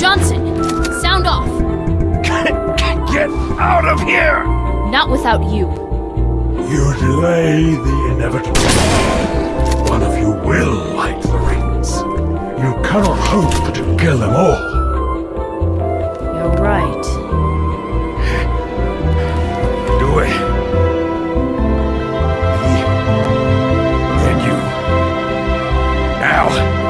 Johnson, sound off. Get out of here! Not without you. You delay the inevitable. One of you will light the rings. You cannot hope to kill them all. You're right. Do it. Now!